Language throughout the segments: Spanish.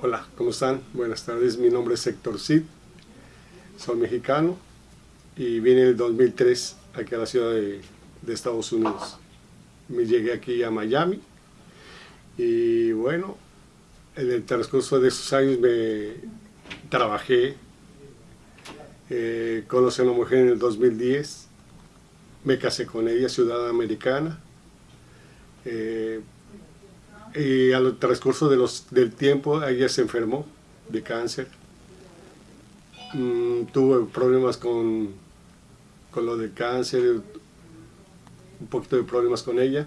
Hola, ¿cómo están? Buenas tardes, mi nombre es Héctor Cid, soy mexicano y vine en el 2003 aquí a la ciudad de, Estados Unidos. Me llegué aquí a Miami y bueno, en el transcurso de esos años me trabajé, eh, conocí a una mujer en el 2010, me casé con ella, ciudadana americana, eh, y al transcurso de los, del tiempo ella se enfermó de cáncer. Mm, tuve problemas con, con lo del cáncer, un poquito de problemas con ella.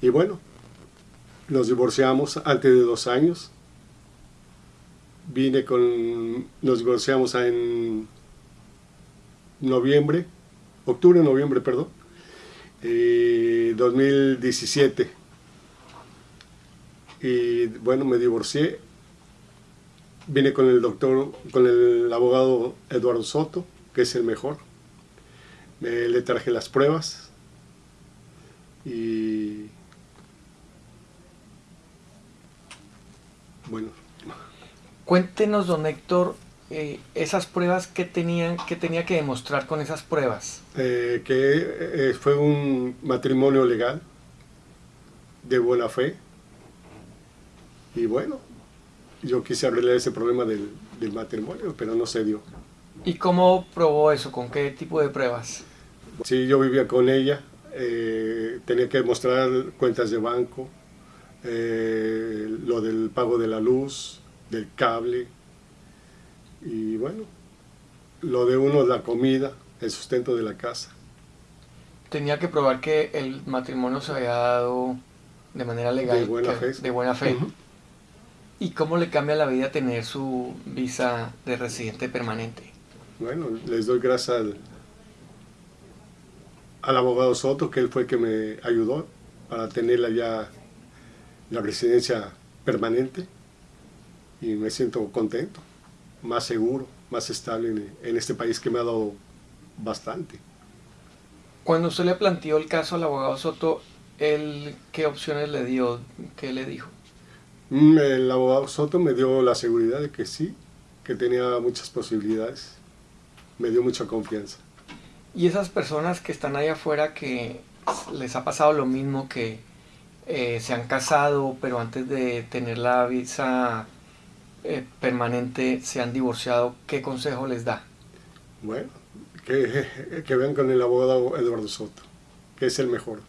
Y bueno, nos divorciamos antes de dos años. Vine con, nos divorciamos en noviembre, octubre, noviembre, perdón, 2017 eh, y bueno, me divorcié, vine con el doctor, con el abogado Eduardo Soto, que es el mejor, le traje las pruebas y bueno. Cuéntenos, don Héctor, eh, esas pruebas que tenían que tenía que demostrar con esas pruebas. Eh, que eh, fue un matrimonio legal de buena fe y bueno, yo quise arreglar ese problema del, matrimonio, pero no se dio. ¿Y cómo probó eso? ¿Con qué tipo de pruebas? Sí, yo vivía con ella, eh, tenía que mostrar cuentas de banco, eh, lo del pago de la luz, del cable, y bueno, lo de uno, la comida, el sustento de la casa. Tenía que probar que el matrimonio se había dado de manera legal. De buena fe. De buena fe. ¿Y cómo le cambia la vida tener su visa de residente permanente? Bueno, les doy gracias al, al abogado Soto, que él fue el que me ayudó para tener ya la residencia permanente y me siento contento, más seguro, más estable en, en, este país que me ha dado bastante. Cuando usted le planteó el caso al abogado Soto, ¿él qué opciones le dio? ¿Qué le dijo? El abogado Soto me dio la seguridad de que sí, que tenía muchas posibilidades. Me dio mucha confianza. Y esas personas que están ahí afuera que les ha pasado lo mismo, que eh, se han casado, pero antes de tener la visa eh, permanente se han divorciado, ¿qué consejo les da? Bueno, que, que vean con el abogado Eduardo Soto, que es el mejor.